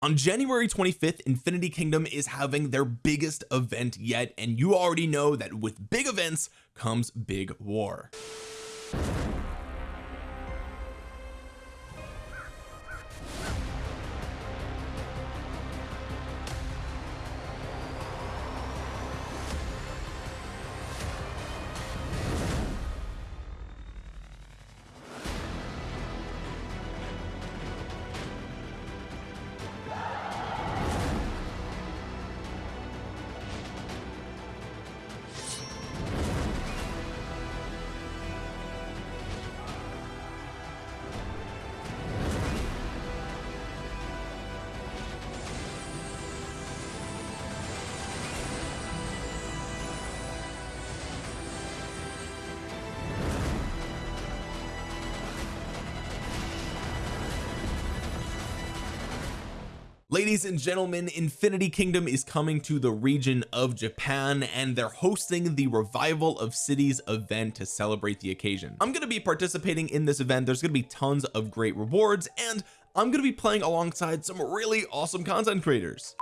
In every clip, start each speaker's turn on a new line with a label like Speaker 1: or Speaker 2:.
Speaker 1: on January 25th Infinity Kingdom is having their biggest event yet and you already know that with big events comes big war ladies and gentlemen Infinity Kingdom is coming to the region of Japan and they're hosting the revival of cities event to celebrate the occasion. I'm going to be participating in this event. There's going to be tons of great rewards and I'm going to be playing alongside some really awesome content creators.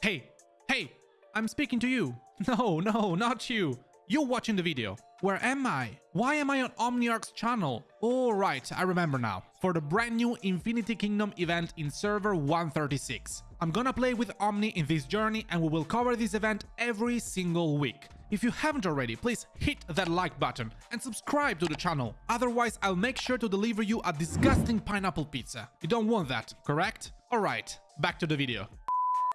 Speaker 2: Hey hey I'm speaking to you. No no not you you're watching the video. Where am I? Why am I on Omniarch's channel? All right I remember now. For the brand new Infinity Kingdom event in server 136 I'm gonna play with Omni in this journey and we will cover this event every single week. If you haven't already, please hit that like button and subscribe to the channel. Otherwise, I'll make sure to deliver you a disgusting pineapple pizza. You don't want that, correct? Alright, back to the video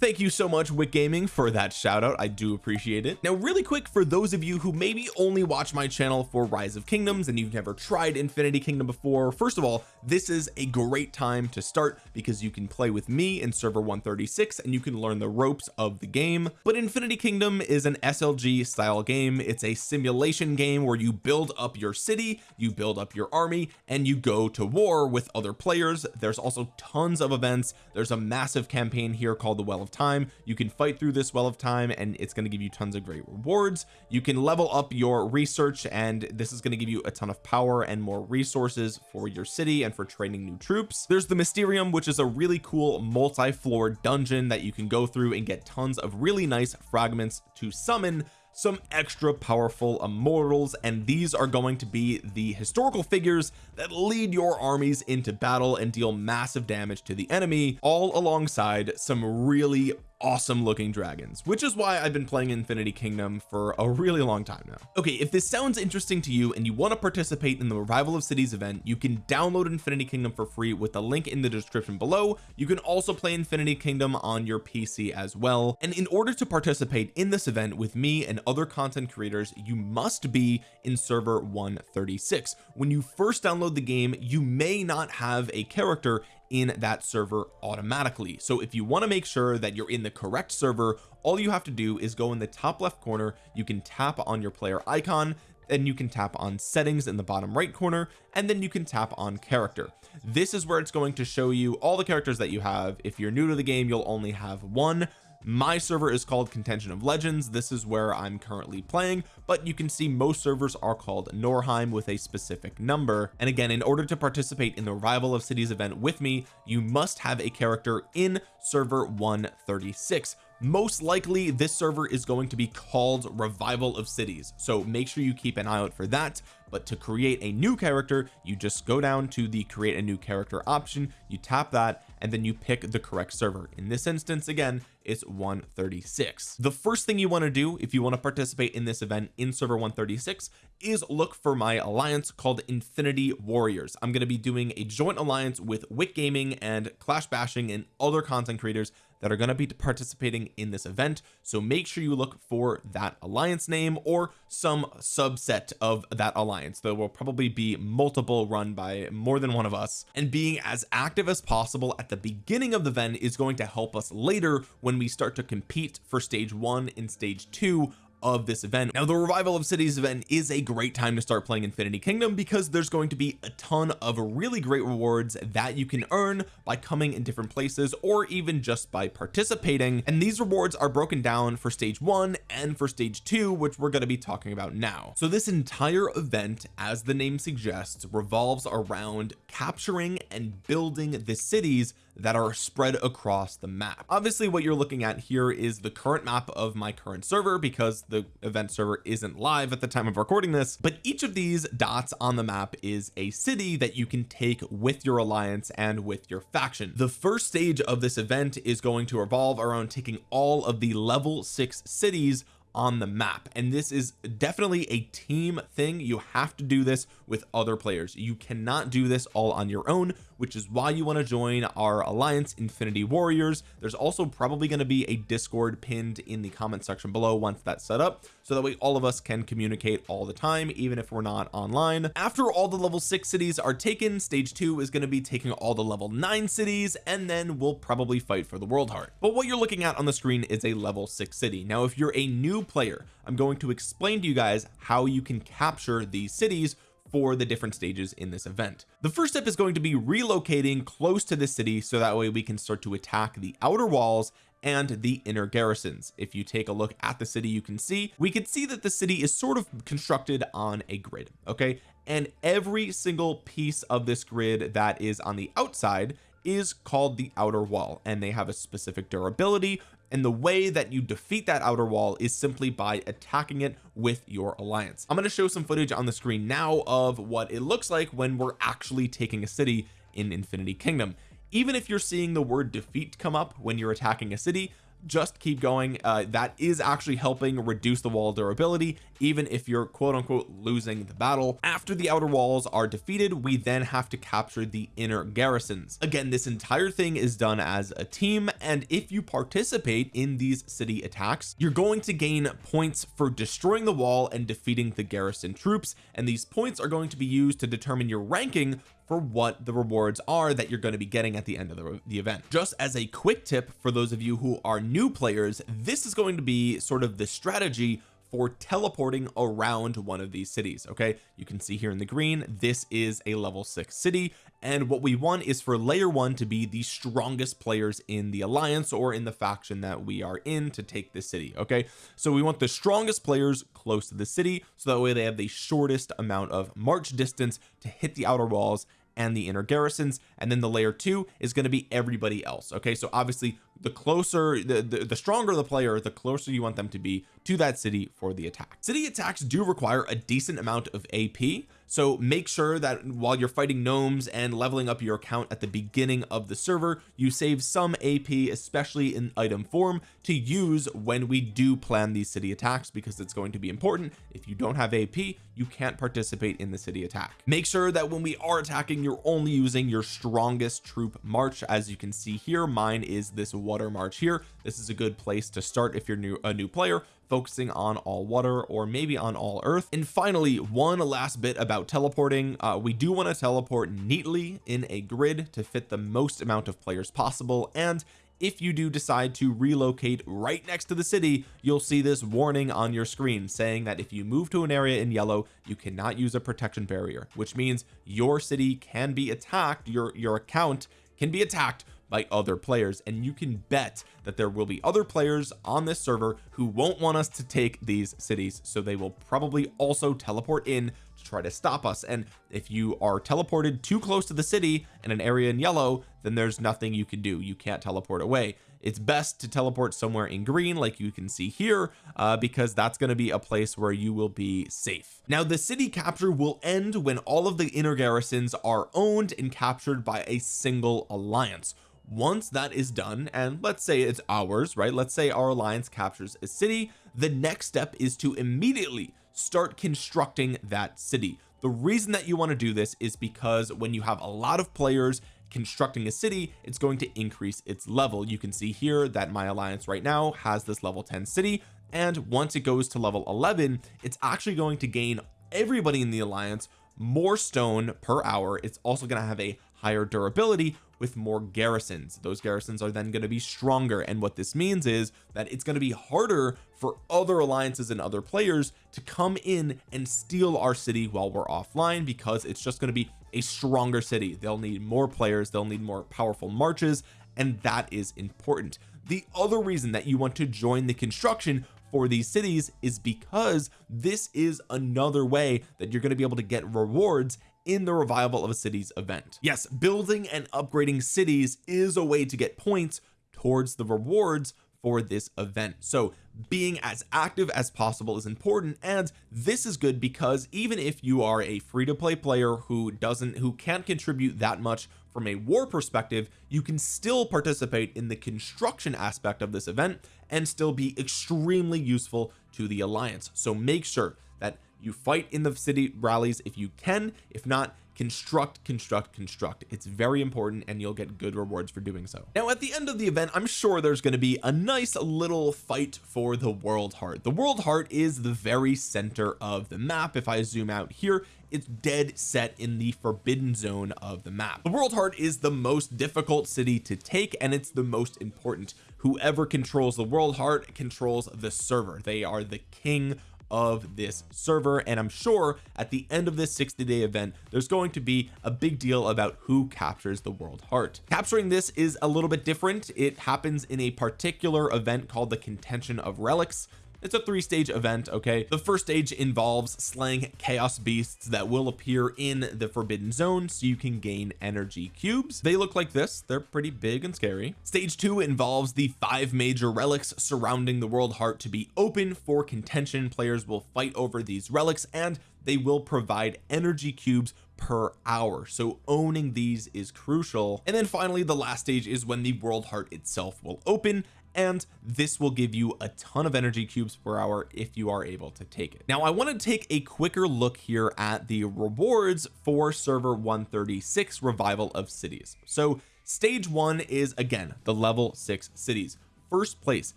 Speaker 1: thank you so much Wick Gaming for that shout out I do appreciate it. Now really quick for those of you who maybe only watch my channel for Rise of Kingdoms and you've never tried Infinity Kingdom before first of all this is a great time to start because you can play with me in server 136 and you can learn the ropes of the game. But Infinity Kingdom is an SLG style game. It's a simulation game where you build up your city you build up your army and you go to war with other players. There's also tons of events. There's a massive campaign here called the Well of time. You can fight through this well of time and it's going to give you tons of great rewards. You can level up your research and this is going to give you a ton of power and more resources for your city and for training new troops. There's the Mysterium which is a really cool multi-floor dungeon that you can go through and get tons of really nice fragments to summon some extra powerful immortals and these are going to be the historical figures that lead your armies into battle and deal massive damage to the enemy all alongside some really awesome looking dragons which is why I've been playing Infinity Kingdom for a really long time now. Okay if this sounds interesting to you and you want to participate in the revival of cities event you can download Infinity Kingdom for free with the link in the description below. You can also play Infinity Kingdom on your PC as well. And in order to participate in this event with me and other content creators you must be in server 136 when you first download the game you may not have a character in that server automatically. So if you want to make sure that you're in the correct server all you have to do is go in the top left corner you can tap on your player icon and you can tap on settings in the bottom right corner and then you can tap on character. This is where it's going to show you all the characters that you have. If you're new to the game you'll only have one my server is called contention of legends. This is where I'm currently playing but you can see most servers are called Norheim with a specific number. And again in order to participate in the rival of cities event with me you must have a character in server 136 most likely this server is going to be called revival of cities. So make sure you keep an eye out for that but to create a new character you just go down to the create a new character option you tap that and then you pick the correct server. In this instance again it's 136 the first thing you want to do if you want to participate in this event in server 136 is look for my alliance called Infinity Warriors. I'm going to be doing a joint alliance with Wick Gaming and Clash Bashing and other content creators that are going to be participating in this event. So make sure you look for that alliance name or some subset of that alliance. There will probably be multiple run by more than one of us. And being as active as possible at the beginning of the event is going to help us later when we start to compete for stage one and stage two of this event. Now the revival of cities event is a great time to start playing Infinity Kingdom because there's going to be a ton of really great rewards that you can earn by coming in different places or even just by participating. And these rewards are broken down for stage one and for stage two which we're going to be talking about now. So this entire event as the name suggests revolves around capturing and building the cities that are spread across the map. Obviously what you're looking at here is the current map of my current server because the event server isn't live at the time of recording this but each of these dots on the map is a city that you can take with your alliance and with your faction. The first stage of this event is going to revolve around taking all of the level six cities on the map and this is definitely a team thing. You have to do this with other players. You cannot do this all on your own which is why you want to join our alliance infinity warriors. There's also probably going to be a discord pinned in the comment section below once that's set up so that way all of us can communicate all the time even if we're not online. After all the level six cities are taken stage two is going to be taking all the level nine cities and then we'll probably fight for the world heart. But what you're looking at on the screen is a level six city. Now if you're a new player I'm going to explain to you guys how you can capture these cities for the different stages in this event. The first step is going to be relocating close to the city so that way we can start to attack the outer walls and the inner garrisons. If you take a look at the city you can see we can see that the city is sort of constructed on a grid okay? And every single piece of this grid that is on the outside is called the outer wall and they have a specific durability and the way that you defeat that outer wall is simply by attacking it with your alliance. I'm going to show some footage on the screen now of what it looks like when we're actually taking a city in Infinity Kingdom. Even if you're seeing the word defeat come up when you're attacking a city just keep going. Uh, that is actually helping reduce the wall durability even if you're quote unquote losing the battle. After the outer walls are defeated we then have to capture the inner garrisons. Again this entire thing is done as a team and if you participate in these city attacks you're going to gain points for destroying the wall and defeating the garrison troops and these points are going to be used to determine your ranking for what the rewards are that you're going to be getting at the end of the, the event. Just as a quick tip for those of you who are new players this is going to be sort of the strategy for teleporting around one of these cities okay? You can see here in the green this is a level six city and what we want is for layer one to be the strongest players in the alliance or in the faction that we are in to take the city okay? So we want the strongest players close to the city so that way they have the shortest amount of march distance to hit the outer walls and the inner garrisons and then the layer two is going to be everybody else okay? So obviously the closer the, the, the stronger the player the closer you want them to be to that city for the attack. City attacks do require a decent amount of AP so make sure that while you're fighting gnomes and leveling up your account at the beginning of the server you save some AP especially in item form to use when we do plan these city attacks because it's going to be important. If you don't have AP you can't participate in the city attack. Make sure that when we are attacking you're only using your strongest troop march. As you can see here mine is this water march here. This is a good place to start if you're new a new player focusing on all water or maybe on all earth. And finally one last bit about teleporting. Uh, we do want to teleport neatly in a grid to fit the most amount of players possible. And if you do decide to relocate right next to the city you'll see this warning on your screen saying that if you move to an area in yellow you cannot use a protection barrier which means your city can be attacked your your account can be attacked by other players and you can bet that there will be other players on this server who won't want us to take these cities so they will probably also teleport in to try to stop us. And if you are teleported too close to the city in an area in yellow then there's nothing you can do. You can't teleport away. It's best to teleport somewhere in green like you can see here uh, because that's going to be a place where you will be safe. Now the city capture will end when all of the inner garrisons are owned and captured by a single alliance once that is done and let's say it's ours right? Let's say our alliance captures a city. The next step is to immediately start constructing that city. The reason that you want to do this is because when you have a lot of players constructing a city it's going to increase its level. You can see here that my alliance right now has this level 10 city and once it goes to level 11 it's actually going to gain everybody in the alliance more stone per hour it's also going to have a higher durability with more garrisons. Those garrisons are then going to be stronger and what this means is that it's going to be harder for other alliances and other players to come in and steal our city while we're offline because it's just going to be a stronger city. They'll need more players they'll need more powerful marches and that is important. The other reason that you want to join the construction for these cities is because this is another way that you're going to be able to get rewards in the revival of a city's event. Yes building and upgrading cities is a way to get points towards the rewards for this event. So being as active as possible is important and this is good because even if you are a free-to-play player who doesn't who can't contribute that much from a war perspective you can still participate in the construction aspect of this event and still be extremely useful to the alliance. So make sure that you fight in the city rallies if you can. If not construct construct construct. It's very important and you'll get good rewards for doing so. Now at the end of the event I'm sure there's going to be a nice little fight for the world heart. The world heart is the very center of the map. If I zoom out here it's dead set in the forbidden zone of the map. The world heart is the most difficult city to take and it's the most important. Whoever controls the world heart controls the server. They are the king of this server and I'm sure at the end of this 60 day event there's going to be a big deal about who captures the world heart. Capturing this is a little bit different. It happens in a particular event called the contention of relics it's a three stage event okay? The first stage involves slaying chaos beasts that will appear in the forbidden zone so you can gain energy cubes. They look like this. They're pretty big and scary. Stage two involves the five major relics surrounding the world heart to be open. For contention players will fight over these relics and they will provide energy cubes per hour. So owning these is crucial. And then finally the last stage is when the world heart itself will open and this will give you a ton of energy cubes per hour if you are able to take it. Now I want to take a quicker look here at the rewards for server 136 revival of cities. So stage one is again the level six cities. First place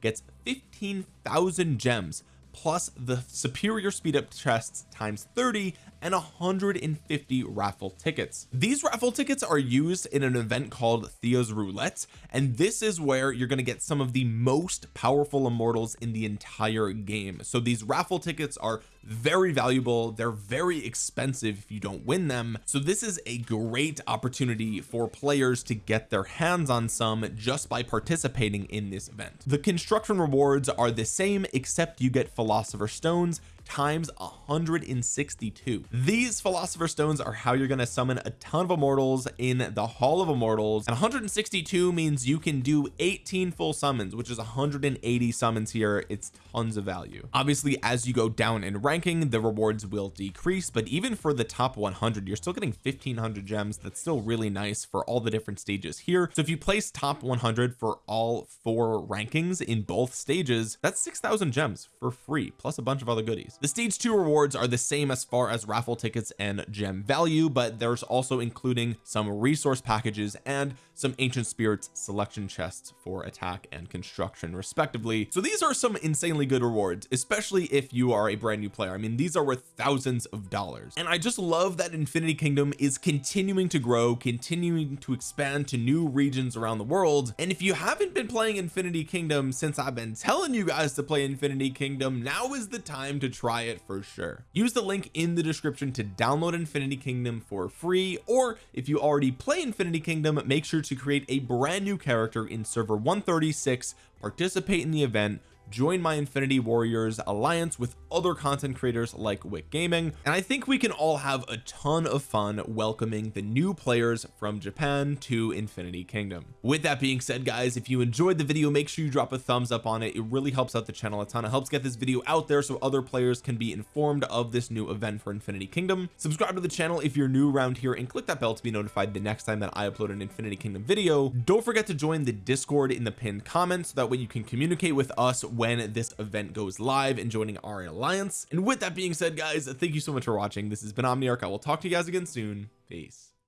Speaker 1: gets 15,000 gems plus the superior speed up chests times 30 and 150 raffle tickets. These raffle tickets are used in an event called Thea's Roulette and this is where you're going to get some of the most powerful immortals in the entire game. So these raffle tickets are very valuable. They're very expensive if you don't win them. So this is a great opportunity for players to get their hands on some just by participating in this event. The construction rewards are the same except you get philosopher stones times 162 these philosopher stones are how you're going to summon a ton of immortals in the hall of immortals. And 162 means you can do 18 full summons which is 180 summons here. It's tons of value. Obviously as you go down in ranking the rewards will decrease but even for the top 100 you're still getting 1500 gems. That's still really nice for all the different stages here. So if you place top 100 for all four rankings in both stages that's 6,000 gems for free plus a bunch of other goodies the stage two rewards are the same as far as raffle tickets and gem value but there's also including some resource packages and some ancient spirits selection chests for attack and construction respectively. So these are some insanely good rewards especially if you are a brand new player. I mean these are worth thousands of dollars. And I just love that Infinity Kingdom is continuing to grow continuing to expand to new regions around the world. And if you haven't been playing Infinity Kingdom since I've been telling you guys to play Infinity Kingdom now is the time to try it for sure. Use the link in the description to download Infinity Kingdom for free or if you already play Infinity Kingdom make sure to create a brand new character in server 136 participate in the event join my infinity warriors alliance with other content creators like wick gaming and I think we can all have a ton of fun welcoming the new players from Japan to infinity kingdom. With that being said guys if you enjoyed the video make sure you drop a thumbs up on it. It really helps out the channel a ton. It helps get this video out there so other players can be informed of this new event for infinity kingdom. Subscribe to the channel if you're new around here and click that bell to be notified the next time that I upload an infinity kingdom video. Don't forget to join the discord in the pinned comments so that way you can communicate with us when this event goes live and joining our alliance. And with that being said guys thank you so much for watching. This has been Omniarch. I will talk to you guys again soon. Peace